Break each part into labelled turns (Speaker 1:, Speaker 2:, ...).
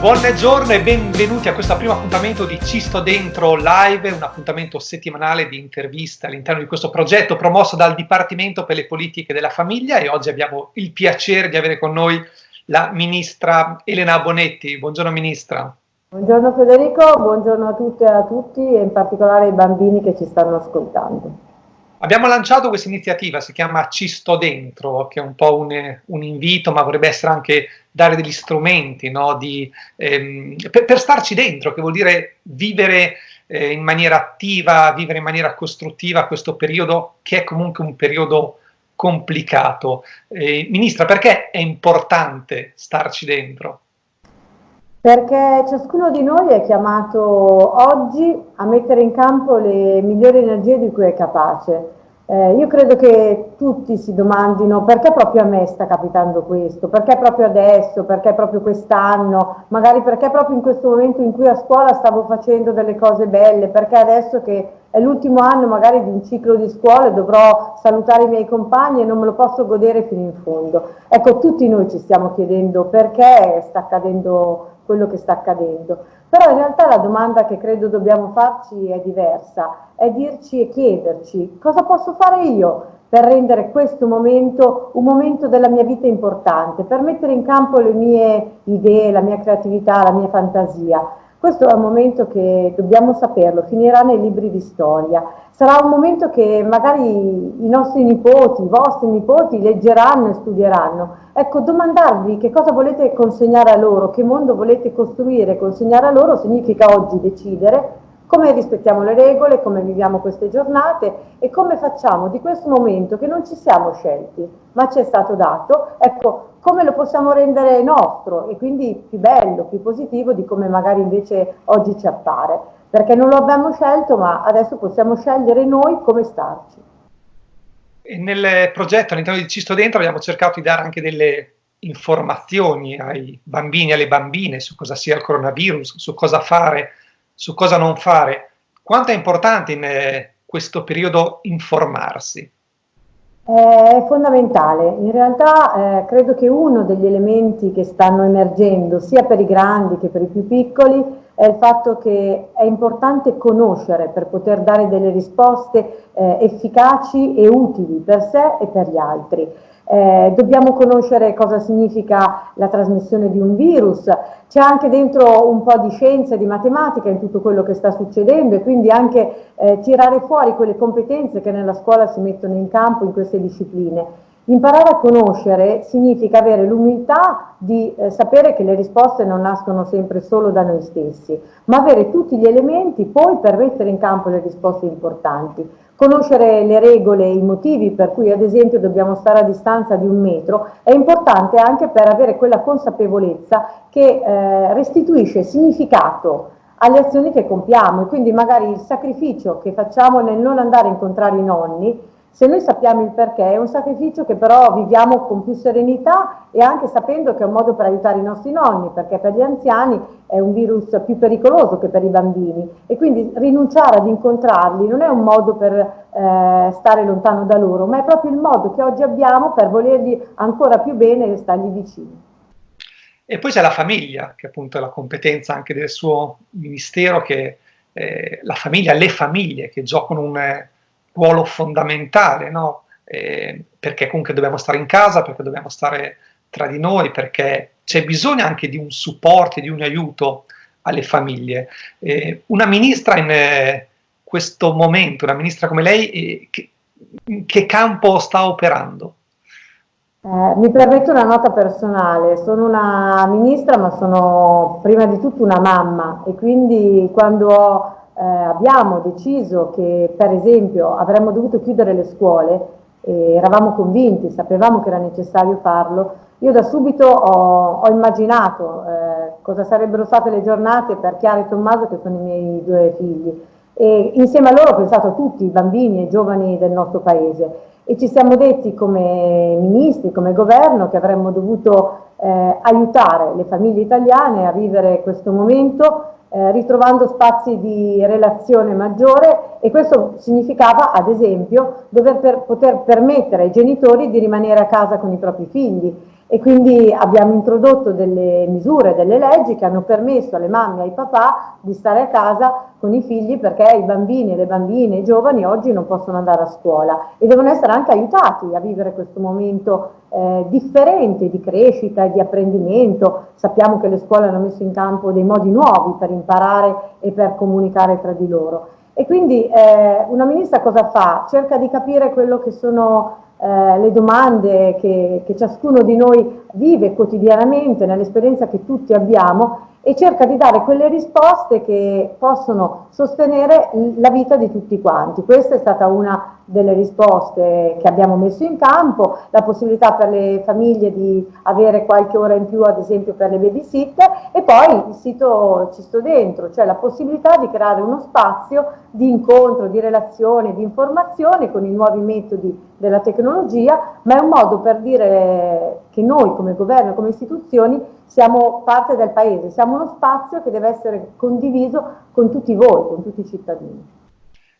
Speaker 1: Buongiorno e benvenuti a questo primo appuntamento di Ci sto dentro live, un appuntamento settimanale di interviste all'interno di questo progetto promosso dal Dipartimento per le politiche della famiglia e oggi abbiamo il piacere di avere con noi la ministra Elena Bonetti. Buongiorno ministra.
Speaker 2: Buongiorno Federico, buongiorno a tutte e a tutti e in particolare ai bambini che ci stanno ascoltando.
Speaker 1: Abbiamo lanciato questa iniziativa, si chiama Ci sto dentro, che è un po' un, un invito, ma vorrebbe essere anche dare degli strumenti no, di, ehm, per, per, starci dentro, che vuol dire vivere eh, in maniera attiva, vivere in maniera costruttiva questo periodo che è comunque un periodo complicato. Eh, Ministra, perché è importante starci dentro?
Speaker 2: Perché ciascuno di noi è chiamato oggi a mettere in campo le migliori energie di cui è capace. Eh, io credo che tutti si domandino perché proprio a me sta capitando questo, perché proprio adesso, perché proprio quest'anno, magari perché proprio in questo momento in cui a scuola stavo facendo delle cose belle, perché adesso che è l'ultimo anno magari di un ciclo di scuola e dovrò salutare i miei compagni e non me lo posso godere fino in fondo. Ecco, tutti noi ci stiamo chiedendo perché sta accadendo quello che sta accadendo. Però in realtà la domanda che credo dobbiamo farci è diversa, è dirci e chiederci cosa posso fare io per rendere questo momento un momento della mia vita importante, per mettere in campo le mie idee, la mia creatività, la mia fantasia. Questo è un momento che dobbiamo saperlo, finirà nei libri di storia. Sarà un momento che magari i nostri nipoti, i vostri nipoti leggeranno e studieranno. Ecco, domandarvi che cosa volete consegnare a loro, che mondo volete costruire e consegnare a loro significa oggi decidere come rispettiamo le regole, come viviamo queste giornate e come facciamo di questo momento che non ci siamo scelti, ma ci è stato dato, ecco, come lo possiamo rendere nostro e quindi più bello, più positivo di come magari invece oggi ci appare, perché non lo abbiamo scelto, ma adesso possiamo scegliere noi come starci.
Speaker 1: E nel progetto all'interno di Cisto Dentro abbiamo cercato di dare anche delle informazioni ai bambini e alle bambine su cosa sia il coronavirus, su cosa fare su cosa non fare. Quanto è importante in eh, questo periodo informarsi?
Speaker 2: È fondamentale, in realtà eh, credo che uno degli elementi che stanno emergendo sia per i grandi che per i più piccoli è il fatto che è importante conoscere per poter dare delle risposte eh, efficaci e utili per sé e per gli altri. Eh, dobbiamo conoscere cosa significa la trasmissione di un virus, c'è anche dentro un po' di scienza e di matematica in tutto quello che sta succedendo e quindi anche eh, tirare fuori quelle competenze che nella scuola si mettono in campo in queste discipline. Imparare a conoscere significa avere l'umiltà di eh, sapere che le risposte non nascono sempre solo da noi stessi, ma avere tutti gli elementi poi per mettere in campo le risposte importanti. Conoscere le regole e i motivi per cui ad esempio dobbiamo stare a distanza di un metro è importante anche per avere quella consapevolezza che eh, restituisce significato alle azioni che compiamo. E quindi magari il sacrificio che facciamo nel non andare a incontrare i nonni se noi sappiamo il perché è un sacrificio che però viviamo con più serenità e anche sapendo che è un modo per aiutare i nostri nonni, perché per gli anziani è un virus più pericoloso che per i bambini e quindi rinunciare ad incontrarli non è un modo per eh, stare lontano da loro, ma è proprio il modo che oggi abbiamo per volerli ancora più bene e stargli vicini.
Speaker 1: E poi c'è la famiglia, che appunto è la competenza anche del suo ministero, che eh, la famiglia, le famiglie che giocano un ruolo fondamentale, no? eh, perché comunque dobbiamo stare in casa, perché dobbiamo stare tra di noi, perché c'è bisogno anche di un supporto di un aiuto alle famiglie. Eh, una ministra in eh, questo momento, una ministra come lei, eh, che, in che campo sta operando?
Speaker 2: Eh, mi permetto una nota personale, sono una ministra ma sono prima di tutto una mamma e quindi quando ho eh, abbiamo deciso che per esempio avremmo dovuto chiudere le scuole, e eravamo convinti, sapevamo che era necessario farlo, io da subito ho, ho immaginato eh, cosa sarebbero state le giornate per Chiara e Tommaso che sono i miei due figli. E insieme a loro ho pensato a tutti i bambini e i giovani del nostro paese. E ci siamo detti come ministri, come governo che avremmo dovuto eh, aiutare le famiglie italiane a vivere questo momento eh, ritrovando spazi di relazione maggiore e questo significava ad esempio dover per, poter permettere ai genitori di rimanere a casa con i propri figli e quindi abbiamo introdotto delle misure, delle leggi che hanno permesso alle mamme e ai papà di stare a casa con i figli perché i bambini, le bambine, i giovani oggi non possono andare a scuola e devono essere anche aiutati a vivere questo momento eh, differente di crescita e di apprendimento. Sappiamo che le scuole hanno messo in campo dei modi nuovi per imparare e per comunicare tra di loro. E quindi eh, una ministra cosa fa? Cerca di capire quello che sono eh, le domande che, che ciascuno di noi vive quotidianamente nell'esperienza che tutti abbiamo e cerca di dare quelle risposte che possono sostenere la vita di tutti quanti. Questa è stata una delle risposte che abbiamo messo in campo, la possibilità per le famiglie di avere qualche ora in più ad esempio per le babysitter e poi il sito Ci sto dentro, cioè la possibilità di creare uno spazio di incontro, di relazione, di informazione con i nuovi metodi della tecnologia, ma è un modo per dire che noi come governo, come istituzioni siamo parte del paese, siamo uno spazio che deve essere condiviso con tutti voi, con tutti i cittadini.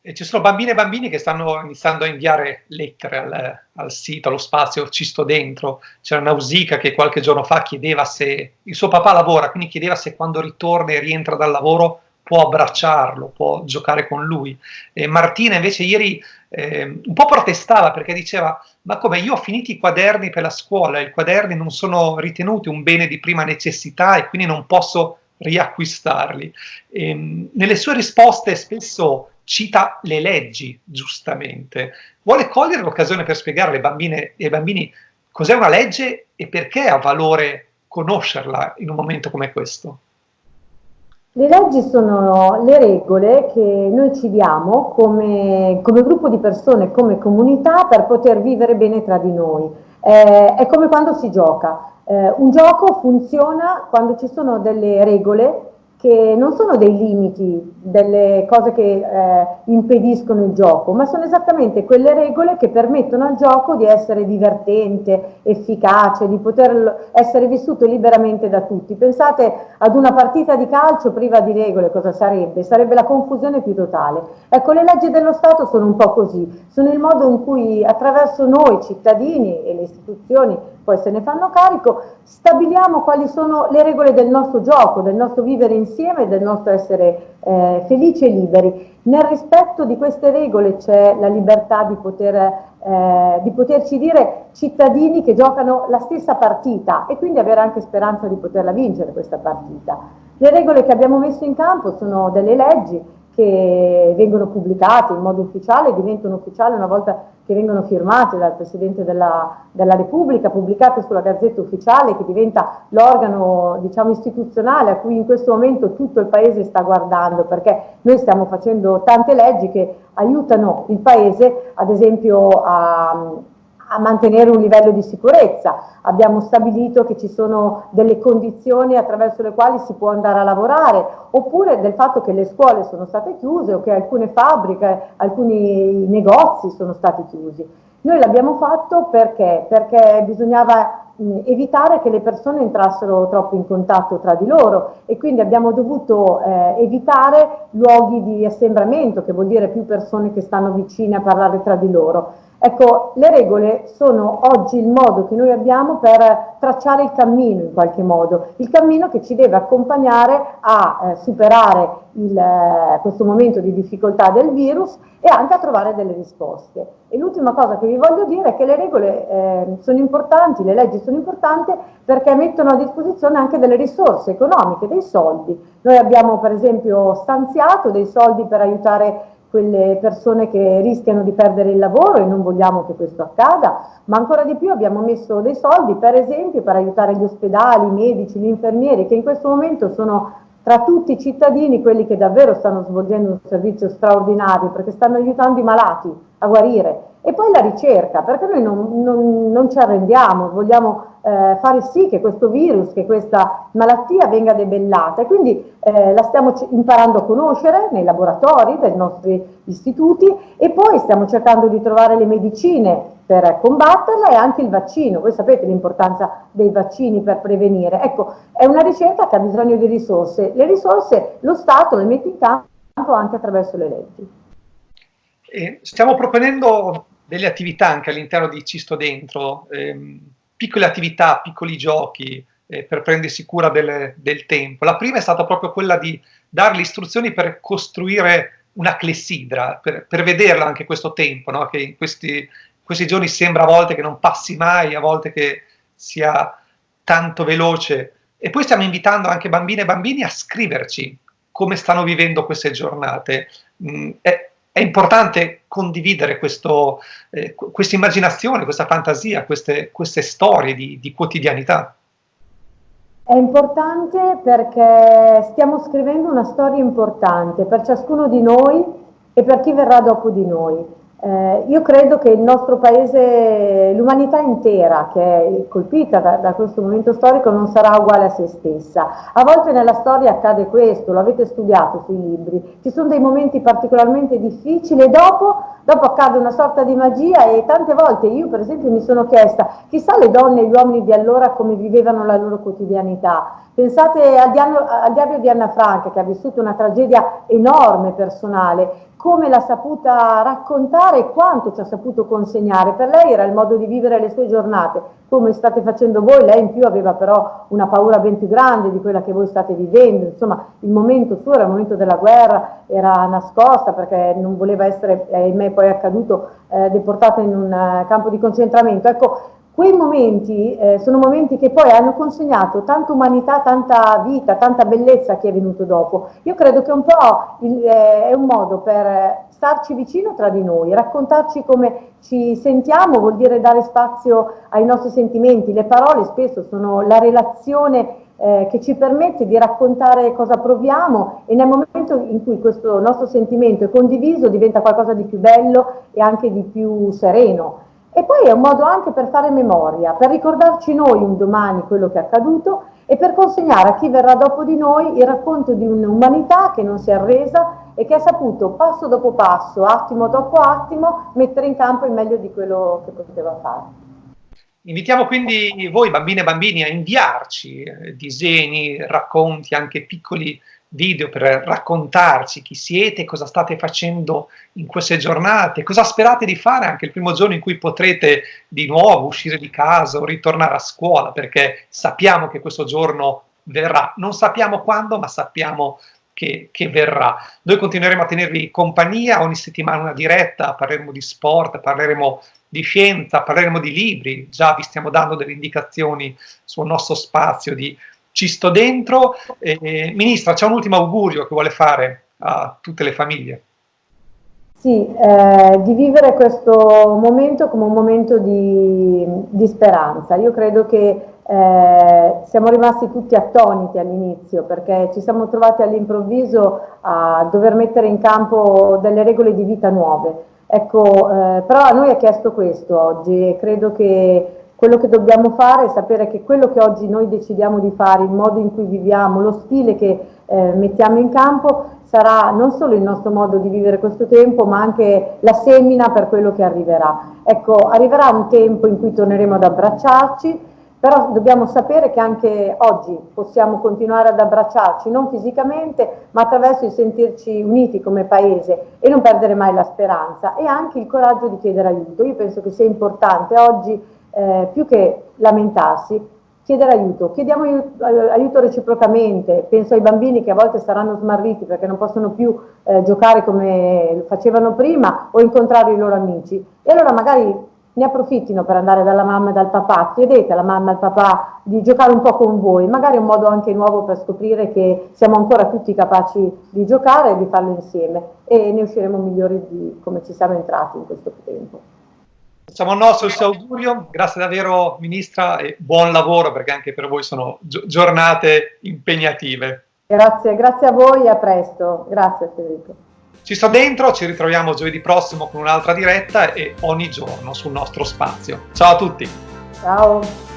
Speaker 1: E ci sono bambine e bambini che stanno iniziando a inviare lettere al, al sito, allo spazio, ci sto dentro. C'era Nausica che qualche giorno fa chiedeva se il suo papà lavora, quindi chiedeva se quando ritorna e rientra dal lavoro può abbracciarlo, può giocare con lui. E Martina invece ieri eh, un po' protestava perché diceva ma come io ho finito i quaderni per la scuola, i quaderni non sono ritenuti un bene di prima necessità e quindi non posso riacquistarli. E, ehm, nelle sue risposte spesso cita le leggi, giustamente. Vuole cogliere l'occasione per spiegare alle bambine e ai bambini cos'è una legge e perché ha valore conoscerla in un momento come questo.
Speaker 2: Le leggi sono le regole che noi ci diamo come, come gruppo di persone, come comunità per poter vivere bene tra di noi. Eh, è come quando si gioca. Eh, un gioco funziona quando ci sono delle regole che non sono dei limiti, delle cose che eh, impediscono il gioco, ma sono esattamente quelle regole che permettono al gioco di essere divertente, efficace, di poter essere vissuto liberamente da tutti. Pensate ad una partita di calcio priva di regole, cosa sarebbe? Sarebbe la confusione più totale. Ecco, le leggi dello Stato sono un po' così, sono il modo in cui attraverso noi cittadini e le istituzioni poi se ne fanno carico, stabiliamo quali sono le regole del nostro gioco, del nostro vivere insieme, del nostro essere eh, felici e liberi. Nel rispetto di queste regole c'è la libertà di, poter, eh, di poterci dire cittadini che giocano la stessa partita e quindi avere anche speranza di poterla vincere questa partita. Le regole che abbiamo messo in campo sono delle leggi che vengono pubblicate in modo ufficiale, diventano ufficiali una volta che vengono firmate dal Presidente della, della Repubblica, pubblicate sulla Gazzetta Ufficiale, che diventa l'organo diciamo, istituzionale a cui in questo momento tutto il Paese sta guardando, perché noi stiamo facendo tante leggi che aiutano il Paese, ad esempio, a a mantenere un livello di sicurezza. Abbiamo stabilito che ci sono delle condizioni attraverso le quali si può andare a lavorare, oppure del fatto che le scuole sono state chiuse o che alcune fabbriche, alcuni negozi sono stati chiusi. Noi l'abbiamo fatto perché? Perché bisognava mh, evitare che le persone entrassero troppo in contatto tra di loro e quindi abbiamo dovuto eh, evitare luoghi di assembramento, che vuol dire più persone che stanno vicine a parlare tra di loro. Ecco, le regole sono oggi il modo che noi abbiamo per tracciare il cammino in qualche modo, il cammino che ci deve accompagnare a eh, superare il, eh, questo momento di difficoltà del virus e anche a trovare delle risposte. E l'ultima cosa che vi voglio dire è che le regole eh, sono importanti, le leggi sono importanti perché mettono a disposizione anche delle risorse economiche, dei soldi. Noi abbiamo per esempio stanziato dei soldi per aiutare quelle persone che rischiano di perdere il lavoro e non vogliamo che questo accada, ma ancora di più abbiamo messo dei soldi per esempio per aiutare gli ospedali, i medici, gli infermieri che in questo momento sono tra tutti i cittadini quelli che davvero stanno svolgendo un servizio straordinario perché stanno aiutando i malati a guarire e poi la ricerca, perché noi non, non, non ci arrendiamo, vogliamo eh, fare sì che questo virus, che questa malattia venga debellata e quindi eh, la stiamo imparando a conoscere nei laboratori dei nostri istituti e poi stiamo cercando di trovare le medicine per combatterla e anche il vaccino. Voi sapete l'importanza dei vaccini per prevenire. Ecco, è una ricerca che ha bisogno di risorse. Le risorse lo Stato le mette in campo anche attraverso le leggi.
Speaker 1: Stiamo proponendo delle attività anche all'interno di Cisto Dentro. Ehm, piccole attività, piccoli giochi eh, per prendersi cura del, del, tempo. La prima è stata proprio quella di dare le istruzioni per costruire una clessidra, per, per vederla anche questo tempo, no? che in questi, questi giorni sembra a volte che non passi mai, a volte che sia tanto veloce. E poi stiamo invitando anche bambine e bambini a scriverci come stanno vivendo queste giornate. Mm, è, è, importante condividere questo, eh, questa immaginazione, questa fantasia, queste, queste storie di, di quotidianità.
Speaker 2: È importante perché stiamo scrivendo una storia importante per ciascuno di noi e per chi verrà dopo di noi. Eh, io credo che il nostro paese, l'umanità intera che è colpita da, da, questo momento storico non sarà uguale a se stessa. A volte nella storia accade questo, lo avete studiato sui libri, ci sono dei momenti particolarmente difficili e dopo, dopo accade una sorta di magia e tante volte io per esempio mi sono chiesta chissà le donne e gli uomini di allora come vivevano la loro quotidianità. Pensate al, diario di Anna Franca che ha vissuto una tragedia enorme personale come l'ha saputa raccontare e quanto ci ha saputo consegnare. Per lei era il modo di vivere le sue giornate, come state facendo voi, lei in più aveva però una paura ben più grande di quella che voi state vivendo, insomma il momento suo era il momento della guerra, era nascosta perché non voleva essere, ahimè poi è accaduto, eh, deportata in un uh, campo di concentramento. Ecco, Quei momenti eh, sono momenti che poi hanno consegnato tanta umanità, tanta vita, tanta bellezza a chi è venuto dopo. Io credo che un po' il, eh, è un modo per starci vicino tra di noi, raccontarci come ci sentiamo, vuol dire dare spazio ai nostri sentimenti. Le parole spesso sono la relazione eh, che ci permette di raccontare cosa proviamo e nel momento in cui questo nostro sentimento è condiviso diventa qualcosa di più bello e anche di più sereno. E poi è un modo anche per fare memoria, per ricordarci noi un domani quello che è accaduto e per consegnare a chi verrà dopo di noi il racconto di un'umanità che non si è arresa e che ha saputo passo dopo passo, attimo dopo attimo, mettere in campo il meglio di quello che poteva fare.
Speaker 1: Invitiamo quindi voi, bambine e bambini, a inviarci eh, disegni, racconti, anche piccoli video per raccontarci chi siete, cosa state facendo in queste giornate, cosa sperate di fare anche il primo giorno in cui potrete di nuovo uscire di casa o ritornare a scuola, perché sappiamo che questo giorno verrà. Non sappiamo quando, ma sappiamo che, che, verrà. Noi continueremo a tenervi compagnia, ogni settimana una diretta, parleremo di sport, parleremo di scienza, parleremo di libri, già vi stiamo dando delle indicazioni sul nostro spazio di ci sto dentro. Eh, Ministra, c'è un ultimo augurio che vuole fare a tutte le famiglie?
Speaker 2: Sì, eh, di vivere questo momento come un momento di, di speranza. Io credo che eh, siamo rimasti tutti attoniti all'inizio perché ci siamo trovati all'improvviso a dover mettere in campo delle regole di vita nuove. Ecco, eh, però a noi è chiesto questo oggi e credo che quello che dobbiamo fare è sapere che quello che oggi noi decidiamo di fare, il modo in cui viviamo, lo stile che eh, mettiamo in campo sarà non solo il nostro modo di vivere questo tempo ma anche la semina per quello che arriverà. Ecco, arriverà un tempo in cui torneremo ad abbracciarci, però dobbiamo sapere che anche oggi possiamo continuare ad abbracciarci, non fisicamente, ma attraverso il sentirci uniti come paese e non perdere mai la speranza e anche il coraggio di chiedere aiuto. Io penso che sia importante oggi eh, più che lamentarsi, chiedere aiuto. Chiediamo aiuto, aiuto, reciprocamente, penso ai bambini che a volte saranno smarriti perché non possono più eh, giocare come facevano prima o incontrare i loro amici. E allora magari ne approfittino per andare dalla mamma e dal papà, chiedete alla mamma e al papà di giocare un po' con voi, magari è un modo anche nuovo per scoprire che siamo ancora tutti capaci di giocare e di farlo insieme e ne usciremo migliori di come ci siamo entrati in questo tempo.
Speaker 1: Facciamo il nostro il suo augurio, grazie davvero Ministra e buon lavoro perché anche per voi sono giornate impegnative.
Speaker 2: Grazie, grazie a voi e a presto. Grazie Federico.
Speaker 1: Ci sto dentro, ci ritroviamo giovedì prossimo con un'altra diretta e ogni giorno sul nostro spazio. Ciao a tutti.
Speaker 2: Ciao.